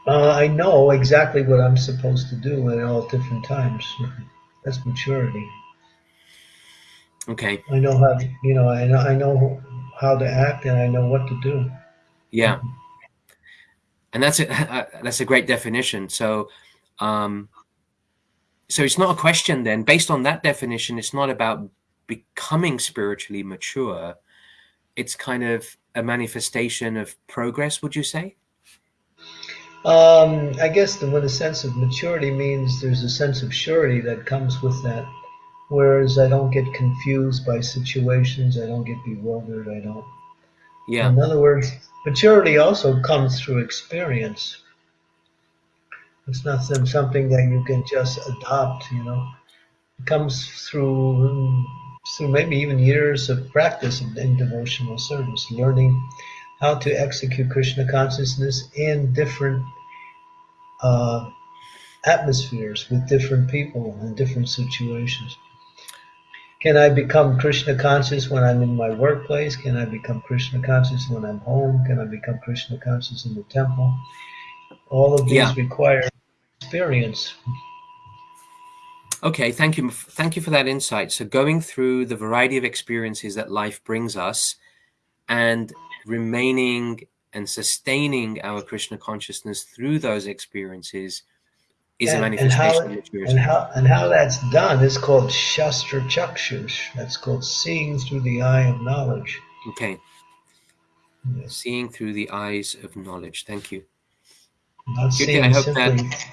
Speaker 1: uh, I know exactly what I'm supposed to do at all different times. That's maturity.
Speaker 2: Okay.
Speaker 1: I know how you know I know I know how to act and I know what to do.
Speaker 2: Yeah. and that's a that's a great definition. So, um, so it's not a question then. Based on that definition, it's not about becoming spiritually mature. It's kind of a manifestation of progress. Would you say?
Speaker 1: Um, I guess the, when a sense of maturity means there's a sense of surety that comes with that. Whereas I don't get confused by situations, I don't get bewildered, I don't.
Speaker 2: Yeah.
Speaker 1: In other words, maturity also comes through experience. It's not something that you can just adopt, you know. It comes through through maybe even years of practice in devotional service, learning how to execute Krishna consciousness in different uh, atmospheres with different people and different situations. Can I become Krishna conscious when I'm in my workplace? Can I become Krishna conscious when I'm home? Can I become Krishna conscious in the temple? All of these yeah. require experience.
Speaker 2: Okay, thank you. Thank you for that insight. So going through the variety of experiences that life brings us and remaining and sustaining our Krishna consciousness through those experiences is and, a manifestation
Speaker 1: and how, and how, and how that's done is called Shastra Chakshush. That's called seeing through the eye of knowledge.
Speaker 2: Okay. Yes. Seeing through the eyes of knowledge. Thank you.
Speaker 1: Not seeing I hope simply, that...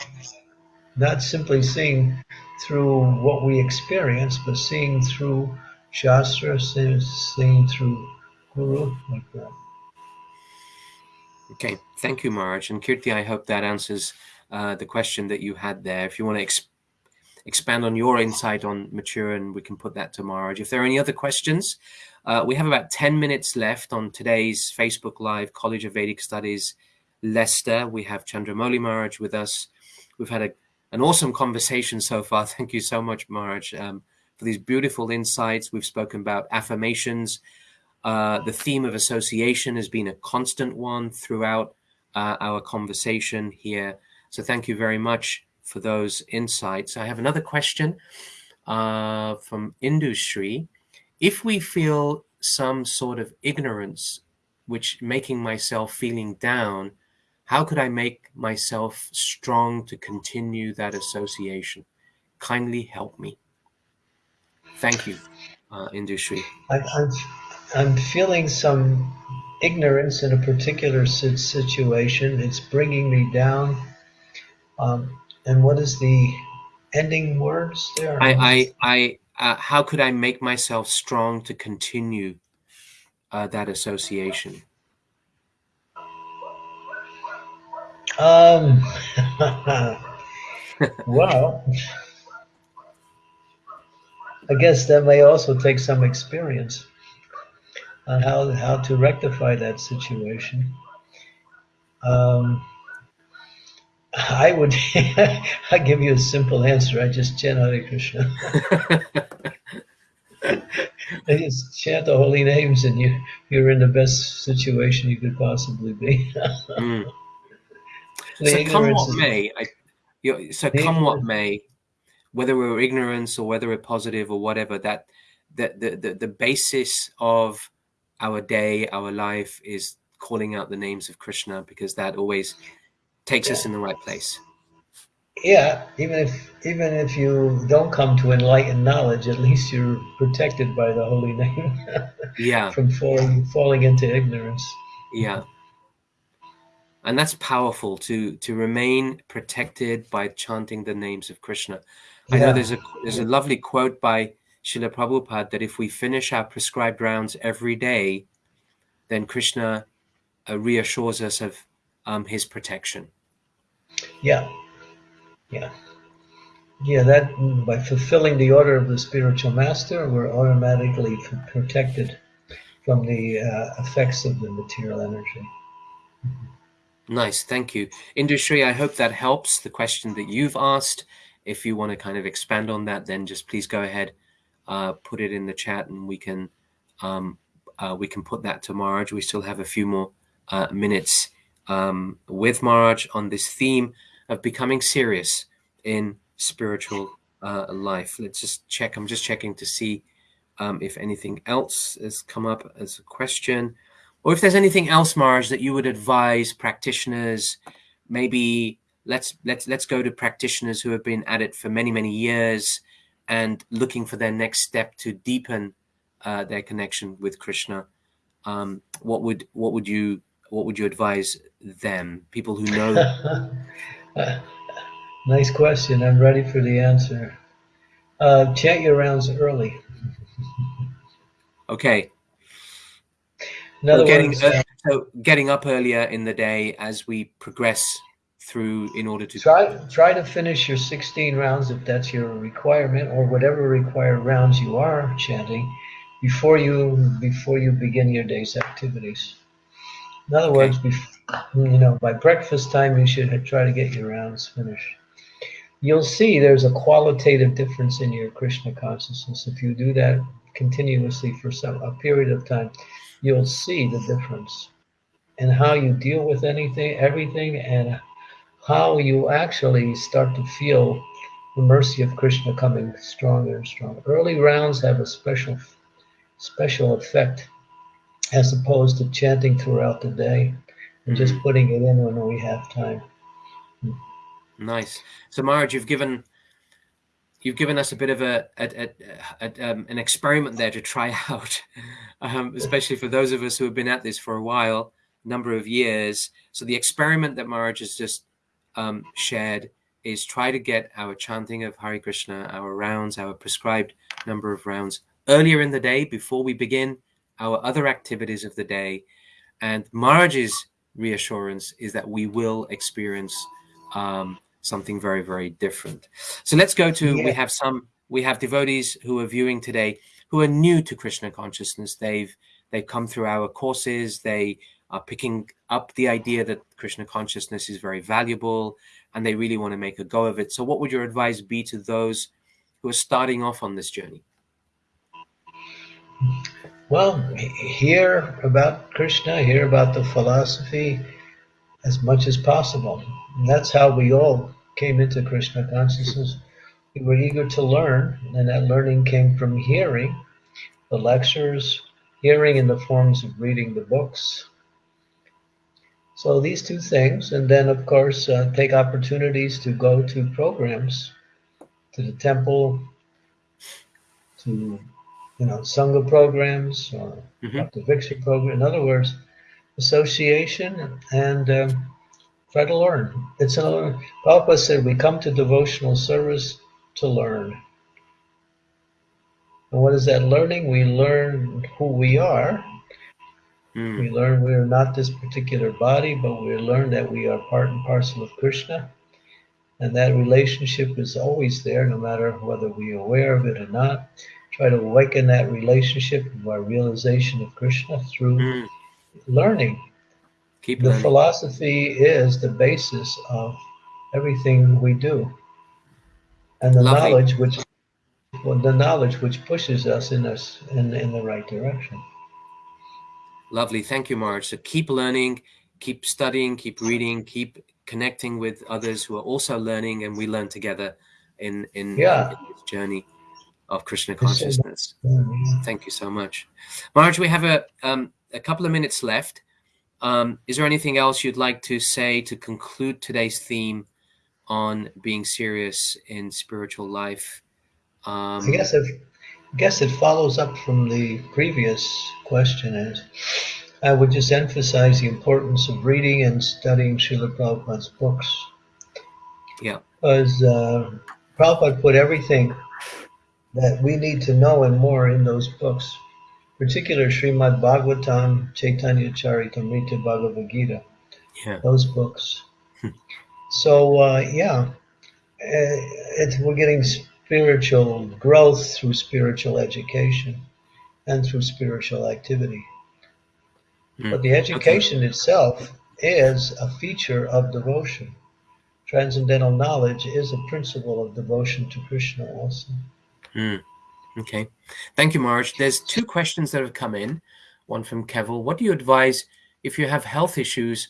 Speaker 1: not simply seeing through what we experience, but seeing through Shastra, seeing, through Guru, like that.
Speaker 2: Okay, thank you, Maharaj. And Kirti, I hope that answers uh, the question that you had there. If you want to ex expand on your insight on mature, and we can put that to Maharaj. If there are any other questions, uh, we have about 10 minutes left on today's Facebook Live College of Vedic Studies Leicester. We have Chandramouli Maharaj with us. We've had a, an awesome conversation so far. Thank you so much, Maharaj, um, for these beautiful insights. We've spoken about affirmations. Uh, the theme of association has been a constant one throughout uh, our conversation here. So thank you very much for those insights. I have another question uh, from industry. If we feel some sort of ignorance, which making myself feeling down, how could I make myself strong to continue that association? Kindly help me. Thank you, uh, industry.
Speaker 1: I, I'm, I'm feeling some ignorance in a particular situation. It's bringing me down um, and what is the ending words there?
Speaker 2: I, I, I uh, how could I make myself strong to continue uh, that association?
Speaker 1: Um, well, I guess that may also take some experience on how how to rectify that situation. Um, I would I give you a simple answer. I just chant Hare Krishna. I just chant the holy names, and you you're in the best situation you could possibly be. mm.
Speaker 2: So come what may, I, you know, so come what may, whether we're ignorance or whether we're positive or whatever, that the, the the the basis of our day, our life is calling out the names of Krishna because that always takes yeah. us in the right place.
Speaker 1: Yeah, even if even if you don't come to enlightened knowledge, at least you're protected by the holy name.
Speaker 2: yeah.
Speaker 1: From falling falling into ignorance.
Speaker 2: Yeah. And that's powerful to to remain protected by chanting the names of Krishna. I know there's a there's a lovely quote by Srila Prabhupada that if we finish our prescribed rounds every day, then Krishna uh, reassures us of um, his protection.
Speaker 1: Yeah, yeah, yeah. That by fulfilling the order of the spiritual master, we're automatically protected from the uh, effects of the material energy.
Speaker 2: Nice, thank you. Industry, I hope that helps the question that you've asked. If you want to kind of expand on that, then just please go ahead, uh, put it in the chat, and we can um, uh, we can put that to Maharaj. We still have a few more uh, minutes um, with Maharaj on this theme of becoming serious in spiritual uh, life. Let's just check. I'm just checking to see um, if anything else has come up as a question. Or if there's anything else, Maharaj, that you would advise practitioners, maybe let's let's let's go to practitioners who have been at it for many many years and looking for their next step to deepen uh, their connection with Krishna. Um, what would what would you what would you advise them? People who know.
Speaker 1: nice question. I'm ready for the answer. Uh, your rounds early.
Speaker 2: okay. In other so getting, uh, so getting up earlier in the day as we progress through in order to
Speaker 1: try try to finish your 16 rounds if that's your requirement or whatever required rounds you are chanting before you before you begin your day's activities. In other okay. words, you know, by breakfast time you should try to get your rounds finished. You'll see there's a qualitative difference in your Krishna consciousness if you do that continuously for some a period of time. You'll see the difference and how you deal with anything, everything, and how you actually start to feel the mercy of Krishna coming stronger and stronger. Early rounds have a special special effect as opposed to chanting throughout the day and just mm-hmm. putting it in when we have time.
Speaker 2: Nice. So Maharaj, you've given you've given us a bit of a, a, a, a um, an experiment there to try out, um, especially for those of us who have been at this for a while, number of years. So the experiment that Maharaj has just um, shared is try to get our chanting of Hare Krishna, our rounds, our prescribed number of rounds earlier in the day before we begin our other activities of the day. And Maharaj's reassurance is that we will experience um, something very, very different. So let's go to, yeah. we have some, we have devotees who are viewing today who are new to Krishna consciousness. They've, they've come through our courses. They are picking up the idea that Krishna consciousness is very valuable and they really want to make a go of it. So, what would your advice be to those who are starting off on this journey?
Speaker 1: Well, hear about Krishna, hear about the philosophy as much as possible. And that's how we all came into Krishna consciousness. We were eager to learn, and that learning came from hearing the lectures, hearing in the forms of reading the books, so these two things, and then of course uh, take opportunities to go to programs, to the temple, to you know sangha programs or mm-hmm. the Victor program. In other words, association and um, try to learn. It's another. Prabhupada said we come to devotional service to learn. And what is that learning? We learn who we are Mm. We learn we are not this particular body, but we learn that we are part and parcel of Krishna. And that relationship is always there, no matter whether we are aware of it or not. Try to awaken that relationship our realization of Krishna through mm. learning. Keep the learning. philosophy is the basis of everything we do. And the Lovely. knowledge which well, the knowledge which pushes us in us in, in the right direction.
Speaker 2: Lovely. Thank you, Maharaj. So keep learning, keep studying, keep reading, keep connecting with others who are also learning, and we learn together in, in, yeah. in this journey of Krishna consciousness. Thank you so much. Maharaj, we have a, um, a couple of minutes left. Um, is there anything else you'd like to say to conclude today's theme on being serious in spiritual life?
Speaker 1: Um, I guess if I guess it follows up from the previous question is I would just emphasize the importance of reading and studying Srila Prabhupada's books.
Speaker 2: Yeah.
Speaker 1: Because uh, Prabhupada put everything that we need to know and more in those books, particular Srimad Bhagavatam, Chaitanya Charitamrita Bhagavad Gita. Yeah. Those books. So, uh, yeah, uh, it's, we're getting spiritual growth through spiritual education and through spiritual activity. Mm. But the education okay. itself is a feature of devotion. Transcendental knowledge is a principle of devotion to Krishna also.
Speaker 2: Mm. Okay. Thank you, Maharaj. There's two questions that have come in. One from Keval. What do you advise if you have health issues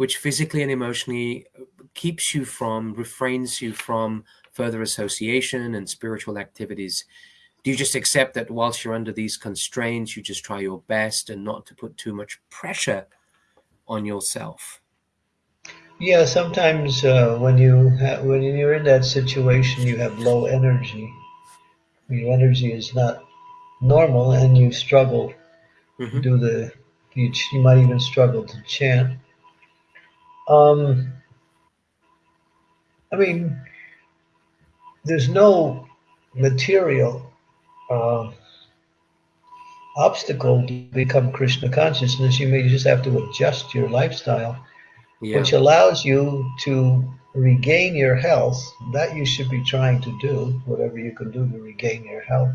Speaker 2: which physically and emotionally keeps you from, refrains you from further association and spiritual activities. do you just accept that whilst you're under these constraints, you just try your best and not to put too much pressure on yourself?
Speaker 1: Yeah, sometimes uh, when you when you're in that situation, you have low energy. Your energy is not normal, and you struggle mm-hmm. to do the. You, you might even struggle to chant. Um, I mean, there's no material uh, obstacle to become Krishna consciousness. You may just have to adjust your lifestyle, yeah. which allows you to regain your health. That you should be trying to do, whatever you can do to regain your health.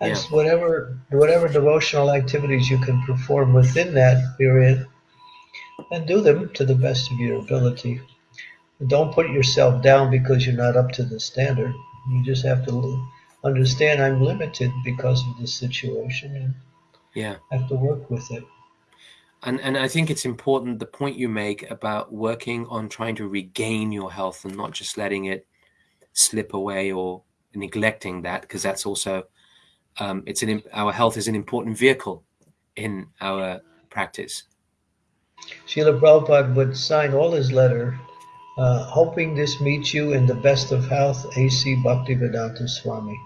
Speaker 1: And yeah. whatever whatever devotional activities you can perform within that period, and do them to the best of your ability. Don't put yourself down because you're not up to the standard. You just have to understand I'm limited because of this situation and
Speaker 2: yeah
Speaker 1: have to work with it.
Speaker 2: And and I think it's important the point you make about working on trying to regain your health and not just letting it slip away or neglecting that because that's also um, it's an our health is an important vehicle in our practice.
Speaker 1: Srila Prabhupada would sign all his letter, uh, hoping this meets you in the best of health, A.C. Bhaktivedanta Swami.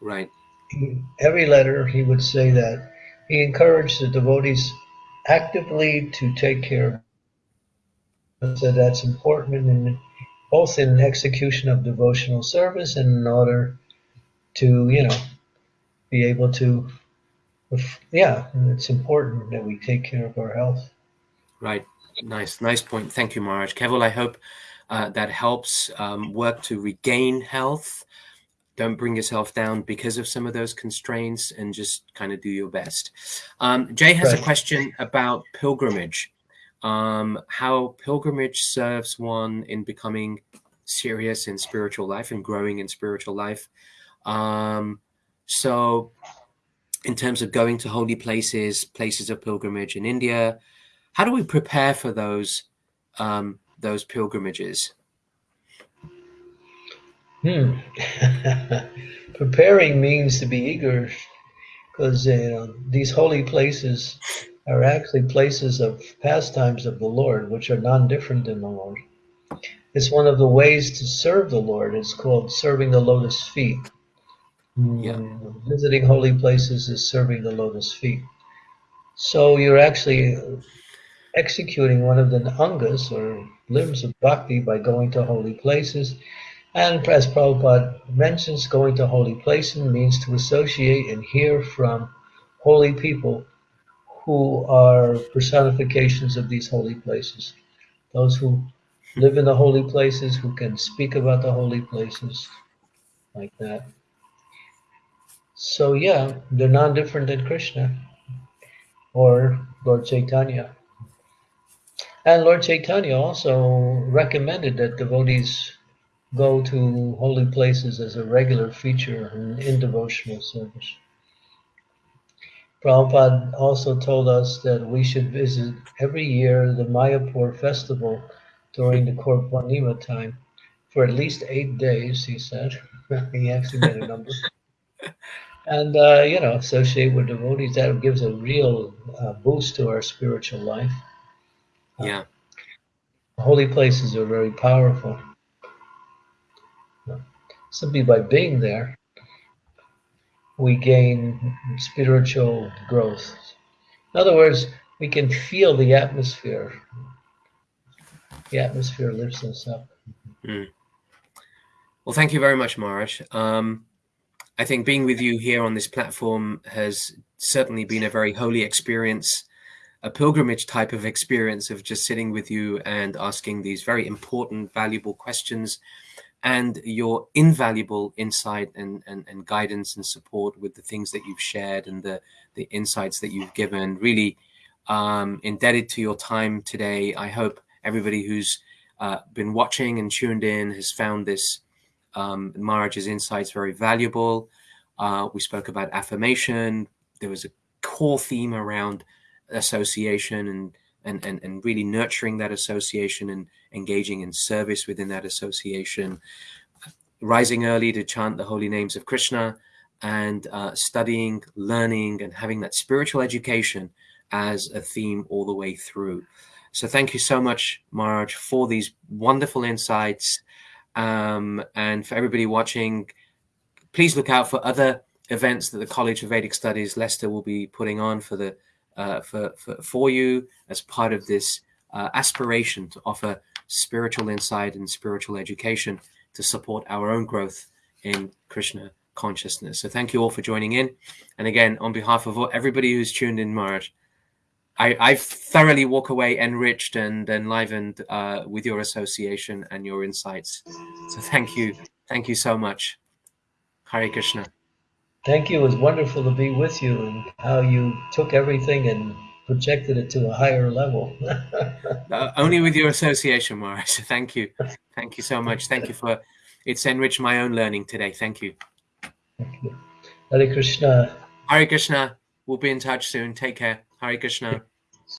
Speaker 2: Right.
Speaker 1: He, every letter he would say that. He encouraged the devotees actively to take care of so that's important in both in execution of devotional service and in order to, you know, be able to yeah, it's important that we take care of our health.
Speaker 2: Right. Nice, nice point. Thank you, Maharaj. Keval, I hope uh, that helps um, work to regain health don't bring yourself down because of some of those constraints and just kind of do your best. Um, Jay has right. a question about pilgrimage, um, how pilgrimage serves one in becoming serious in spiritual life and growing in spiritual life. Um, so in terms of going to holy places, places of pilgrimage in India, how do we prepare for those um, those pilgrimages?
Speaker 1: Hmm. Preparing means to be eager because you know, these holy places are actually places of pastimes of the Lord, which are non different than the Lord. It's one of the ways to serve the Lord. It's called serving the lotus feet.
Speaker 2: Yeah.
Speaker 1: Visiting holy places is serving the lotus feet. So you're actually executing one of the angas or limbs of bhakti by going to holy places and as Prabhupada mentions, going to holy places means to associate and hear from holy people who are personifications of these holy places. Those who live in the holy places, who can speak about the holy places, like that. So yeah, they're non-different than Krishna or Lord Chaitanya. And Lord Chaitanya also recommended that devotees go to holy places as a regular feature in, in devotional service. Prabhupada also told us that we should visit every year the Mayapur festival during the Gaura Purnima time for at least eight days, he said. he actually made a number. and, uh, you know, associate with devotees. That gives a real uh, boost to our spiritual life.
Speaker 2: Yeah.
Speaker 1: Uh, holy places are very powerful simply by being there, we gain spiritual growth. In other words, we can feel the atmosphere. The atmosphere lifts us up.
Speaker 2: Mm. Well, thank you very much, Maharaj. Um, I think being with you here on this platform has certainly been a very holy experience, a pilgrimage type of experience of just sitting with you and asking these very important, valuable questions and your invaluable insight and, and, and guidance and support with the things that you've shared and the, the insights that you've given. Really um, indebted to your time today. I hope everybody who's uh, been watching and tuned in has found this um, Maharaj's insights very valuable. Uh, we spoke about affirmation. There was a core theme around association and and, and, and really nurturing that association and engaging in service within that association, rising early to chant the holy names of Krishna, and uh, studying, learning, and having that spiritual education as a theme all the way through. So thank you so much, Maharaj, for these wonderful insights. Um, and for everybody watching, please look out for other events that the College of Vedic Studies Leicester will be putting on for the uh, for, for, for you as part of this uh, aspiration to offer spiritual insight and spiritual education to support our own growth in Krishna consciousness. So thank you all for joining in. And again, on behalf of everybody who's tuned in, Maharaj, I, I thoroughly walk away enriched and enlivened uh, with your association and your insights. So thank you. Thank you so much. Hare Krishna.
Speaker 1: Thank you. It was wonderful to be with you and how you took everything and projected it to a higher level.
Speaker 2: uh, only with your association, Morris. Thank you. Thank you so much. Thank you for it's enriched my own learning today. Thank you.
Speaker 1: Thank you. Hare Krishna.
Speaker 2: Hare Krishna. We'll be in touch soon. Take care. Hare Krishna.